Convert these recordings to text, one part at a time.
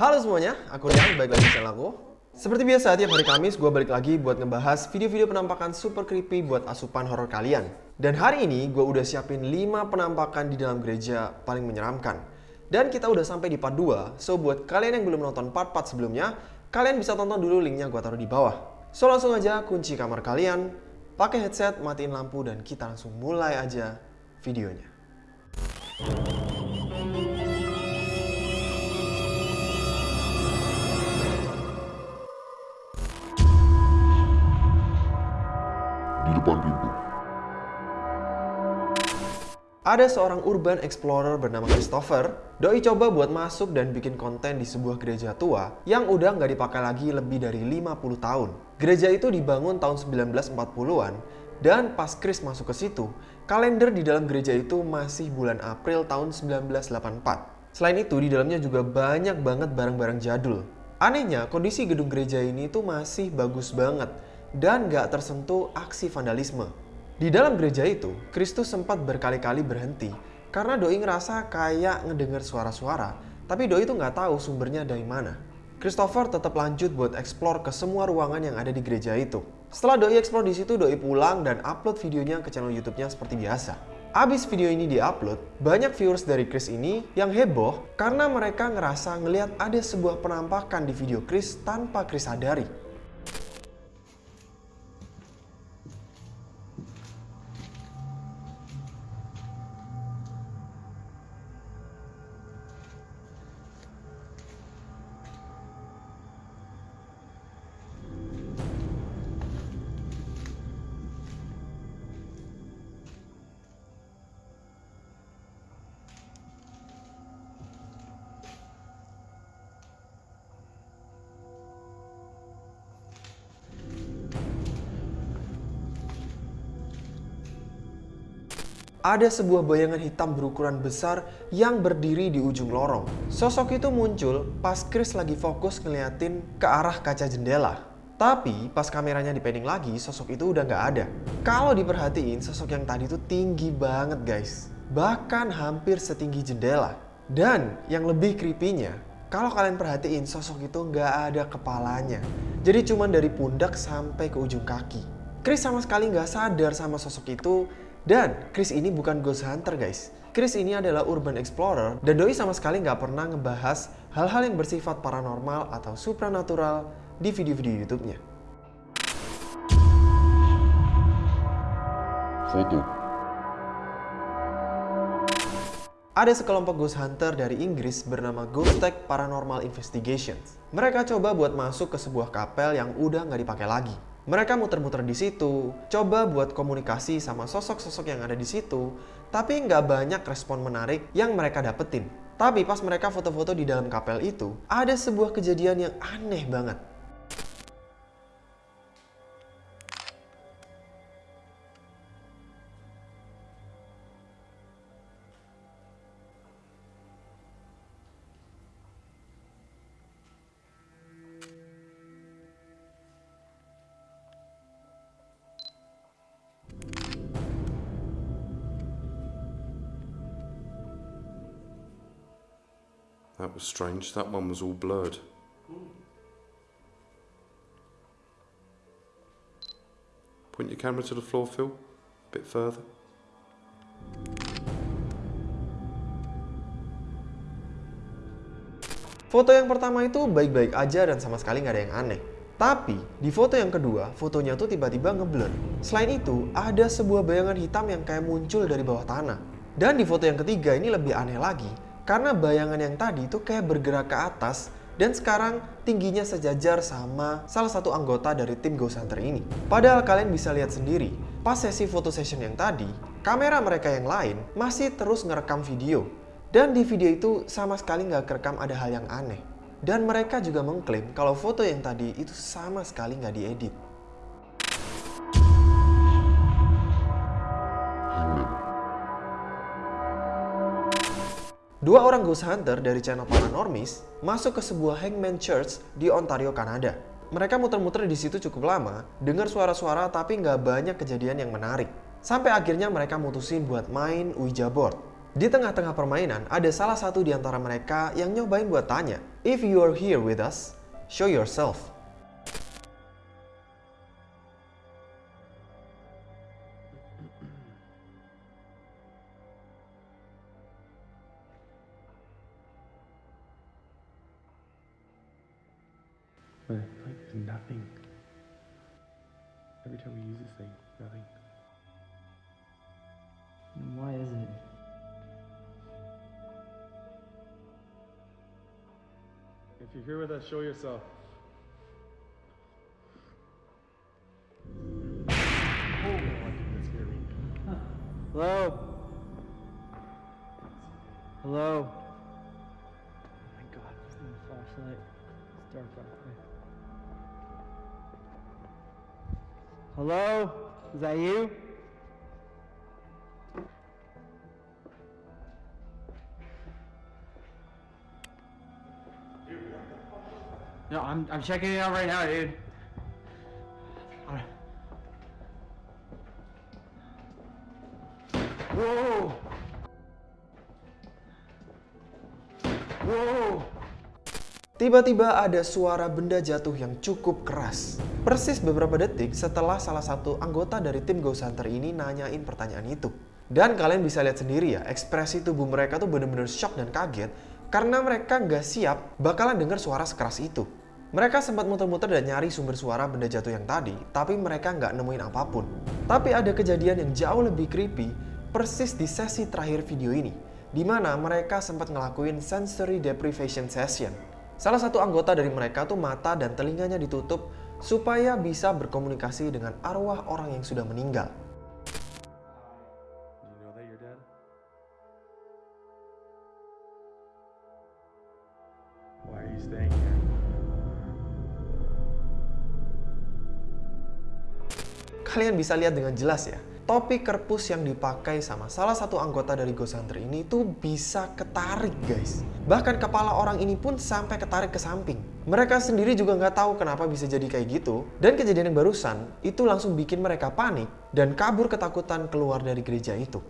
Halo semuanya, aku Rian, balik lagi di channel aku. Seperti biasa, tiap hari Kamis gue balik lagi buat ngebahas video-video penampakan super creepy buat asupan horor kalian. Dan hari ini gue udah siapin 5 penampakan di dalam gereja paling menyeramkan. Dan kita udah sampai di part 2, so buat kalian yang belum nonton part-part sebelumnya, kalian bisa tonton dulu linknya gue taruh di bawah. So langsung aja kunci kamar kalian, pakai headset, matiin lampu, dan kita langsung mulai aja videonya. Di depan pintu. Ada seorang urban explorer bernama Christopher. Doi coba buat masuk dan bikin konten di sebuah gereja tua yang udah nggak dipakai lagi lebih dari 50 tahun. Gereja itu dibangun tahun 1940-an dan pas Chris masuk ke situ, kalender di dalam gereja itu masih bulan April tahun 1984. Selain itu, di dalamnya juga banyak banget barang-barang jadul. Anehnya, kondisi gedung gereja ini tuh masih bagus banget dan nggak tersentuh aksi vandalisme. Di dalam gereja itu, Kristus sempat berkali-kali berhenti karena Doi ngerasa kayak ngedenger suara-suara, tapi Doi itu nggak tahu sumbernya dari mana. Christopher tetap lanjut buat explore ke semua ruangan yang ada di gereja itu. Setelah Doi explore di situ, Doi pulang dan upload videonya ke channel YouTube-nya seperti biasa. Abis video ini diupload, banyak viewers dari Chris ini yang heboh karena mereka ngerasa ngelihat ada sebuah penampakan di video Chris tanpa Chris sadari. Ada sebuah bayangan hitam berukuran besar yang berdiri di ujung lorong. Sosok itu muncul pas Chris lagi fokus ngeliatin ke arah kaca jendela. Tapi pas kameranya dipending lagi, sosok itu udah nggak ada. Kalau diperhatiin, sosok yang tadi itu tinggi banget guys. Bahkan hampir setinggi jendela. Dan yang lebih creepy-nya, kalau kalian perhatiin sosok itu nggak ada kepalanya. Jadi cuma dari pundak sampai ke ujung kaki. Chris sama sekali nggak sadar sama sosok itu dan Chris ini bukan ghost hunter guys. Chris ini adalah urban explorer dan Doi sama sekali nggak pernah ngebahas hal-hal yang bersifat paranormal atau supranatural di video-video YouTube-nya. Foto. Ada sekelompok ghost hunter dari Inggris bernama Ghost Tech Paranormal Investigations. Mereka coba buat masuk ke sebuah kapel yang udah nggak dipakai lagi. Mereka muter-muter di situ, coba buat komunikasi sama sosok-sosok yang ada di situ, tapi nggak banyak respon menarik yang mereka dapetin. Tapi pas mereka foto-foto di dalam kapel itu, ada sebuah kejadian yang aneh banget. That was strange. That one was all blurred. Point your camera to the floor, Phil. A bit further. Foto yang pertama itu baik-baik aja dan sama sekali nggak ada yang aneh. Tapi di foto yang kedua, fotonya tuh tiba-tiba ngeblur. Selain itu, ada sebuah bayangan hitam yang kayak muncul dari bawah tanah. Dan di foto yang ketiga ini lebih aneh lagi, karena bayangan yang tadi itu kayak bergerak ke atas dan sekarang tingginya sejajar sama salah satu anggota dari tim Ghost Hunter ini. Padahal kalian bisa lihat sendiri, pas sesi foto session yang tadi, kamera mereka yang lain masih terus ngerekam video. Dan di video itu sama sekali nggak kerekam ada hal yang aneh. Dan mereka juga mengklaim kalau foto yang tadi itu sama sekali nggak diedit. Dua orang ghost hunter dari channel Paranormis masuk ke sebuah Hangman Church di Ontario, Kanada. Mereka muter-muter di situ cukup lama, dengar suara-suara tapi nggak banyak kejadian yang menarik. Sampai akhirnya mereka mutusin buat main Ouija board. Di tengah-tengah permainan, ada salah satu di antara mereka yang nyobain buat tanya, If you are here with us, show yourself. But like there's nothing. Every time we use this thing, nothing. And why is it? If you're here with us, show yourself. Oh, I think that scared me. Hello? Hello? Oh my god, is a flashlight. It's dark out there. Hello? Is that you? No, I'm, I'm checking it out right now, dude. Whoa! Whoa! Tiba-tiba ada suara benda jatuh yang cukup keras. Persis beberapa detik setelah salah satu anggota dari tim Ghost Hunter ini nanyain pertanyaan itu. Dan kalian bisa lihat sendiri ya, ekspresi tubuh mereka tuh bener-bener shock dan kaget karena mereka nggak siap bakalan dengar suara sekeras itu. Mereka sempat muter-muter dan nyari sumber suara benda jatuh yang tadi, tapi mereka nggak nemuin apa pun. Tapi ada kejadian yang jauh lebih creepy persis di sesi terakhir video ini, di mana mereka sempat ngelakuin sensory deprivation session. Salah satu anggota dari mereka tuh mata dan telinganya ditutup supaya bisa berkomunikasi dengan arwah orang yang sudah meninggal. Kalian bisa lihat dengan jelas ya, topi kerpus yang dipakai sama salah satu anggota dari Ghost Hunter ini tuh bisa ketarik guys. Bahkan kepala orang ini pun sampai ketarik ke samping. Mereka sendiri juga nggak tahu kenapa bisa jadi kayak gitu. Dan kejadian yang barusan itu langsung bikin mereka panik dan kabur ketakutan keluar dari gereja itu.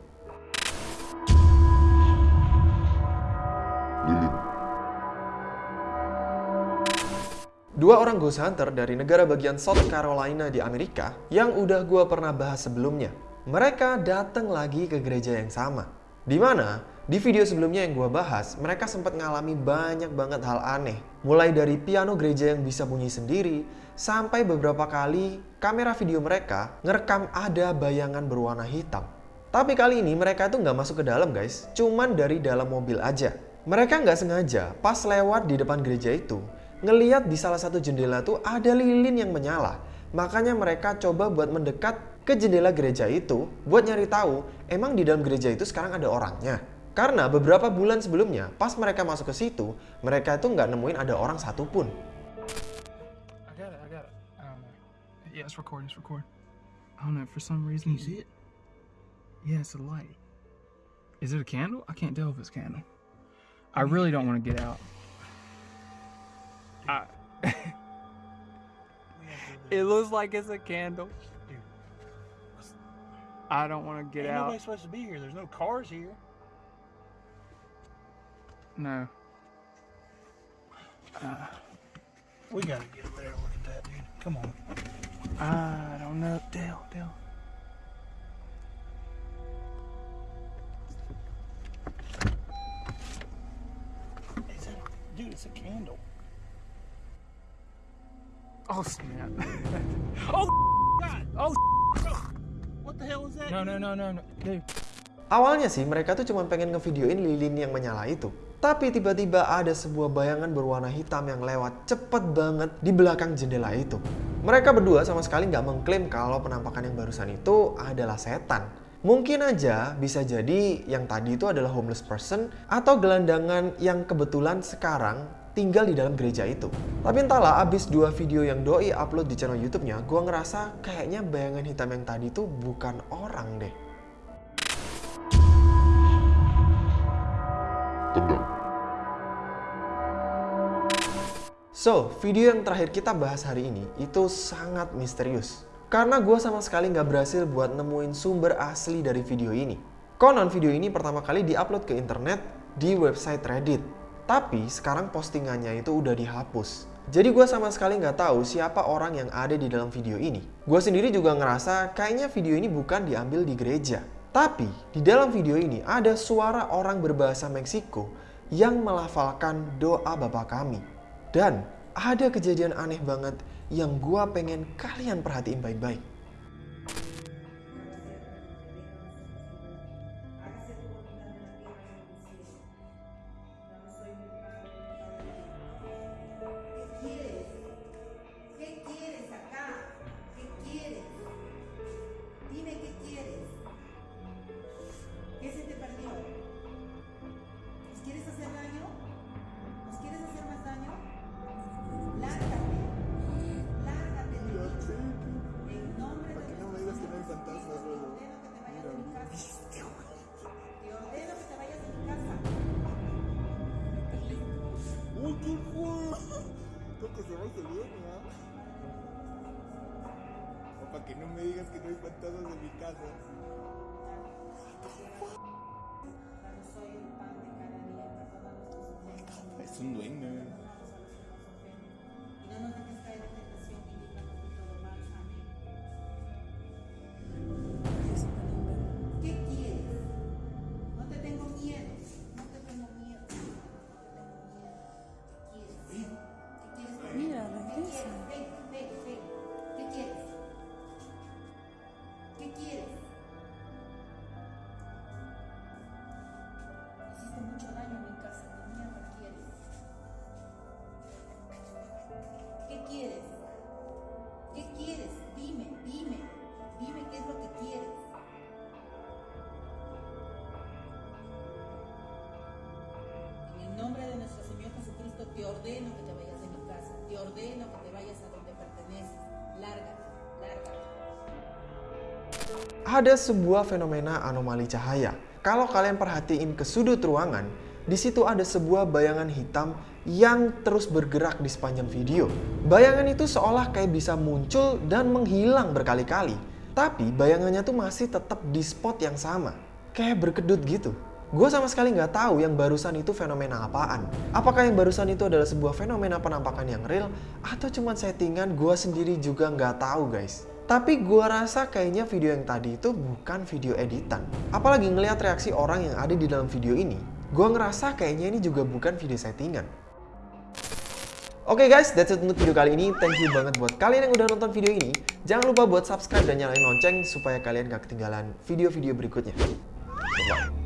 Dua orang ghost hunter dari negara bagian South Carolina di Amerika yang udah gua pernah bahas sebelumnya. Mereka datang lagi ke gereja yang sama. Di mana di video sebelumnya yang gua bahas, mereka sempat ngalami banyak banget hal aneh. Mulai dari piano gereja yang bisa bunyi sendiri, sampai beberapa kali kamera video mereka ngerekam ada bayangan berwarna hitam. Tapi kali ini mereka tuh nggak masuk ke dalam guys, cuman dari dalam mobil aja. Mereka nggak sengaja pas lewat di depan gereja itu, ngeliat di salah satu jendela tuh ada lilin yang menyala. Makanya mereka coba buat mendekat ke jendela gereja itu buat nyari tahu emang di dalam gereja itu sekarang ada orangnya. Karena beberapa bulan sebelumnya pas mereka masuk ke situ, mereka itu nggak nemuin ada orang satupun. I got it. I got it. I don't know. Yeah, it's recording. It's recording. I don't know. For some reason, you see it? Yeah, it's a light. Is it a candle? I can't tell if it's a candle. I really don't want to get out. I, it looks like it's a candle. I don't want to get Ain't out. nobody supposed to be here. There's no cars here. No. We gotta get over there and look at that, dude. Come on. I don't know. Dale, Dale. Is it, dude, it's a candle. Oh snap! Oh, God. Oh What the hell is that? no no no no no, dude. Awalnya sih mereka tuh cuma pengen ngevideoin lilin yang menyala itu. Tapi tiba-tiba ada sebuah bayangan berwarna hitam yang lewat cepet banget di belakang jendela itu. Mereka berdua sama sekali nggak mengklaim kalau penampakan yang barusan itu adalah setan. Mungkin aja bisa jadi yang tadi itu adalah homeless person atau gelandangan yang kebetulan sekarang tinggal di dalam gereja itu. Tapi entahlah abis dua video yang Doi upload di channel YouTube-nya, gua ngerasa kayaknya bayangan hitam yang tadi itu bukan orang deh. So, video yang terakhir kita bahas hari ini itu sangat misterius. Karena gue sama sekali nggak berhasil buat nemuin sumber asli dari video ini. Konon video ini pertama kali diupload ke internet di website Reddit. Tapi sekarang postingannya itu udah dihapus. Jadi gue sama sekali nggak tahu siapa orang yang ada di dalam video ini. Gue sendiri juga ngerasa kayaknya video ini bukan diambil di gereja. Tapi di dalam video ini ada suara orang berbahasa Meksiko yang melafalkan doa Bapa kami. Dan ada kejadian aneh banget yang gue pengen kalian perhatiin baik-baik. no me digas que no hay fantasmas en mi casa. Es un duende. Ordeno que te vayas de mi casa. Te ordeno que te vayas a donde perteneces. Lárgate, lárgate. Ada sebuah fenomena anomali cahaya. Kalau kalian perhatiin ke sudut ruangan, di situ ada sebuah bayangan hitam yang terus bergerak di sepanjang video. Bayangan itu seolah kayak bisa muncul dan menghilang berkali-kali. Tapi bayangannya tuh masih tetap di spot yang sama. Kayak berkedut gitu. Gue sama sekali nggak tahu yang barusan itu fenomena apaan. Apakah yang barusan itu adalah sebuah fenomena penampakan yang real atau cuma settingan gue sendiri juga nggak tahu guys. Tapi gue rasa kayaknya video yang tadi itu bukan video editan. Apalagi ngelihat reaksi orang yang ada di dalam video ini, gue ngerasa kayaknya ini juga bukan video settingan. Oke guys, that's it untuk video kali ini. Thank you banget buat kalian yang udah nonton video ini. Jangan lupa buat subscribe dan nyalain lonceng supaya kalian gak ketinggalan video-video berikutnya. Bye-bye.